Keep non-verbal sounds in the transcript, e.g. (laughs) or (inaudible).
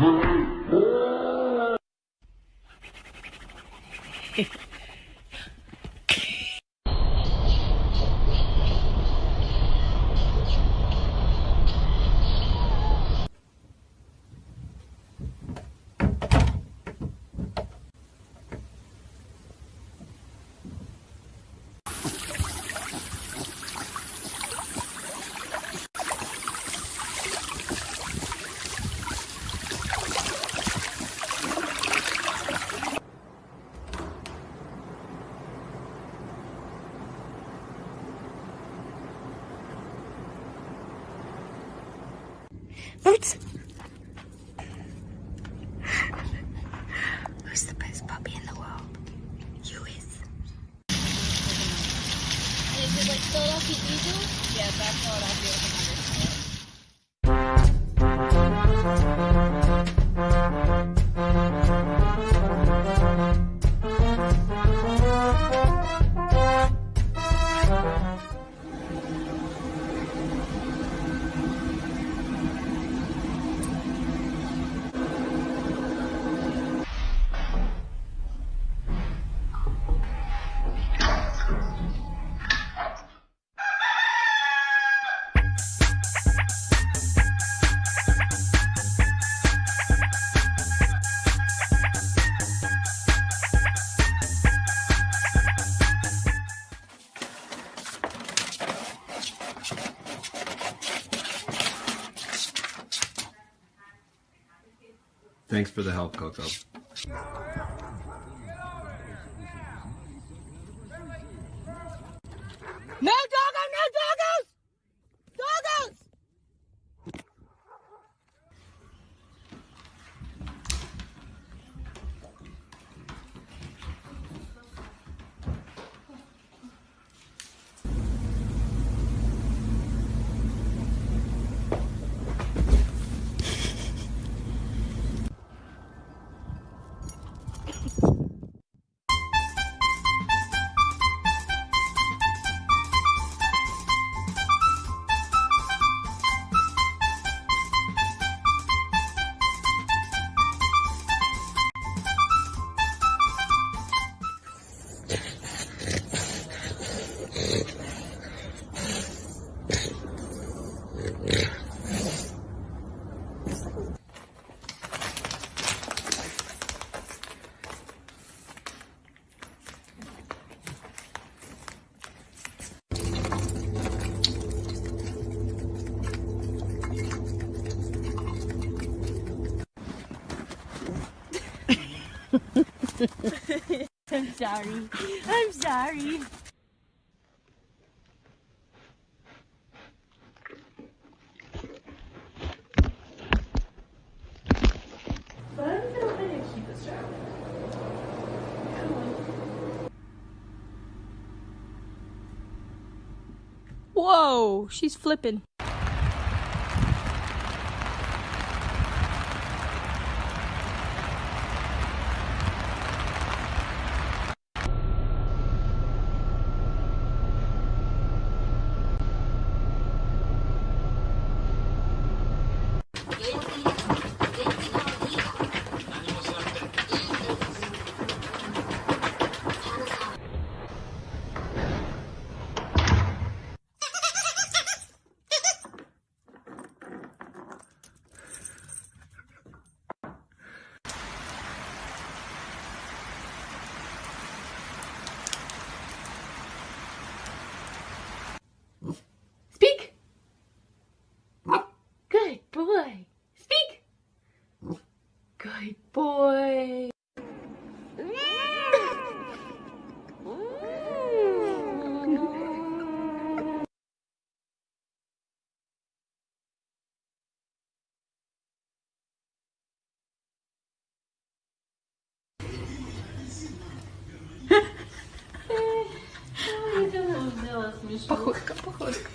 Huh? Boots. Who's the best puppy in the world? You is. Is it like Philadelphia Eagle? Yeah, that's Philadelphia. Thanks for the help, Coco. (laughs) I'm sorry. I'm sorry. Whoa, she's flipping. Ой, пой. Походка, походка.